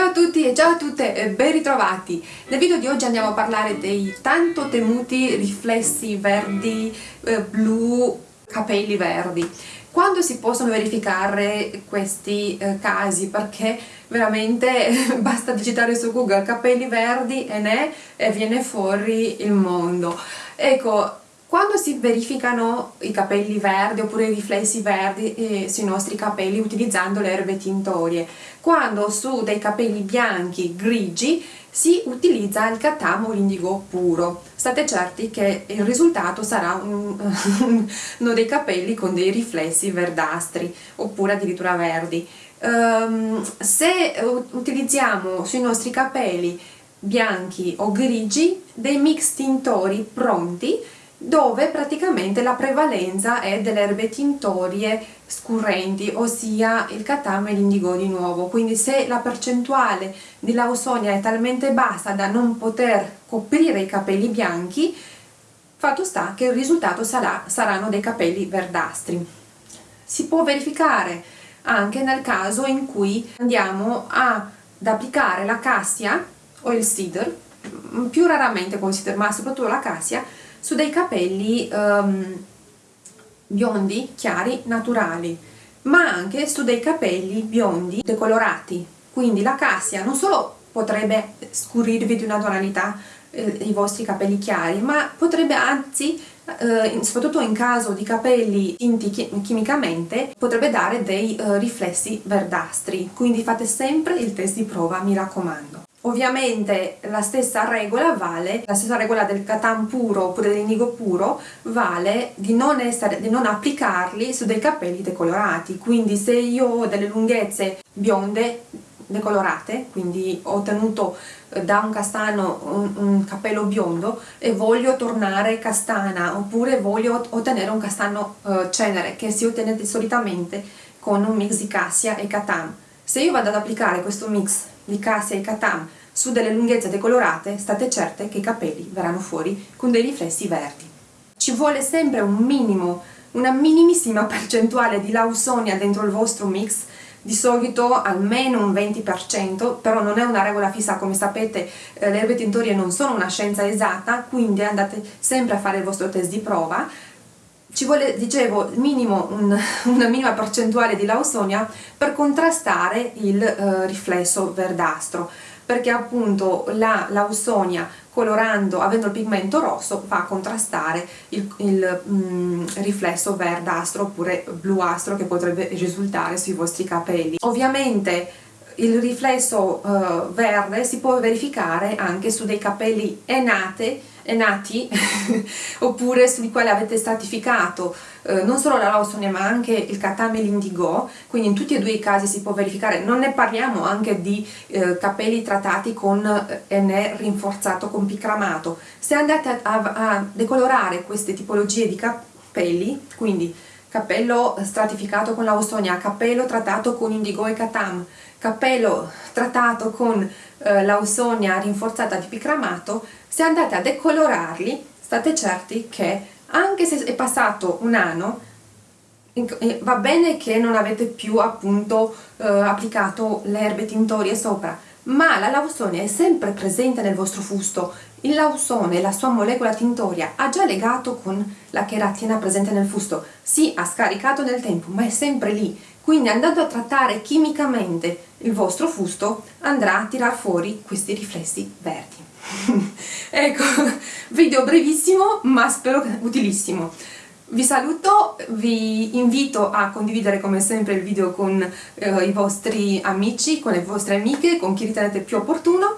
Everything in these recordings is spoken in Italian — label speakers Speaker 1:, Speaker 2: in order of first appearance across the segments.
Speaker 1: a tutti e ciao a tutte e ben ritrovati! Nel video di oggi andiamo a parlare dei tanto temuti riflessi verdi, eh, blu, capelli verdi. Quando si possono verificare questi eh, casi? Perché veramente basta digitare su Google capelli verdi e ne e viene fuori il mondo. Ecco, quando si verificano i capelli verdi oppure i riflessi verdi eh, sui nostri capelli utilizzando le erbe tintorie, quando su dei capelli bianchi, grigi, si utilizza il catamo l'indigo puro. State certi che il risultato sarà un, uno dei capelli con dei riflessi verdastri oppure addirittura verdi. Um, se utilizziamo sui nostri capelli bianchi o grigi dei mix tintori pronti dove praticamente la prevalenza è delle erbe tintorie scurrenti, ossia il catame e l'indigo di nuovo. Quindi se la percentuale di lausonia è talmente bassa da non poter coprire i capelli bianchi, fatto sta che il risultato sarà, saranno dei capelli verdastri. Si può verificare anche nel caso in cui andiamo ad applicare la cassia o il cedar, più raramente con il cedar ma soprattutto la cassia, su dei capelli um, biondi, chiari, naturali, ma anche su dei capelli biondi decolorati. Quindi la cassia non solo potrebbe scurirvi di una tonalità eh, i vostri capelli chiari, ma potrebbe anzi, eh, soprattutto in caso di capelli tinti chimicamente, potrebbe dare dei eh, riflessi verdastri. Quindi fate sempre il test di prova, mi raccomando. Ovviamente la stessa regola vale, la stessa regola del catan puro oppure dell'indigo puro vale di non, essere, di non applicarli su dei capelli decolorati, quindi se io ho delle lunghezze bionde decolorate, quindi ho ottenuto eh, da un castano un, un, capello biondo e voglio tornare castana oppure voglio ottenere un castano uh, cenere che si ottiene solitamente con un mix di cassia e catam. Se io vado ad applicare questo mix di cassia e katam su delle lunghezze decolorate, state certe che i capelli verranno fuori con dei riflessi verdi. Ci vuole sempre un minimo, una minimissima percentuale di lausonia dentro il vostro mix, di solito almeno un 20%, però non è una regola fissa, come sapete eh, le erbe tintorie non sono una scienza esatta, quindi andate sempre a fare il vostro test di prova, ci vuole, dicevo, minimo un, una minima percentuale di lausonia per contrastare il eh, riflesso verdastro perché appunto la lausonia colorando, avendo il pigmento rosso, va a contrastare il, il mm, riflesso verdastro oppure bluastro che potrebbe risultare sui vostri capelli. Ovviamente il riflesso uh, verde si può verificare anche su dei capelli enate, enati oppure sui quali avete stratificato uh, non solo la lausonia ma anche il catame e l'indigo quindi in tutti e due i casi si può verificare. Non ne parliamo anche di uh, capelli trattati con NE rinforzato con picramato. Se andate a, a decolorare queste tipologie di capelli quindi cappello stratificato con lausonia, cappello trattato con indigo e catam, cappello trattato con eh, lausonia rinforzata di picramato, se andate a decolorarli state certi che anche se è passato un anno eh, va bene che non avete più appunto eh, applicato le erbe tintorie sopra ma la lausonia è sempre presente nel vostro fusto. Il lausone, la sua molecola tintoria, ha già legato con la cheratina presente nel fusto. Sì, ha scaricato nel tempo, ma è sempre lì. Quindi andando a trattare chimicamente il vostro fusto, andrà a tirar fuori questi riflessi verdi. ecco, video brevissimo, ma spero utilissimo. Vi saluto, vi invito a condividere come sempre il video con eh, i vostri amici, con le vostre amiche, con chi ritenete più opportuno.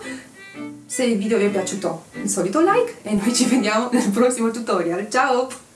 Speaker 1: Se il video vi è piaciuto, il solito like e noi ci vediamo nel prossimo tutorial. Ciao!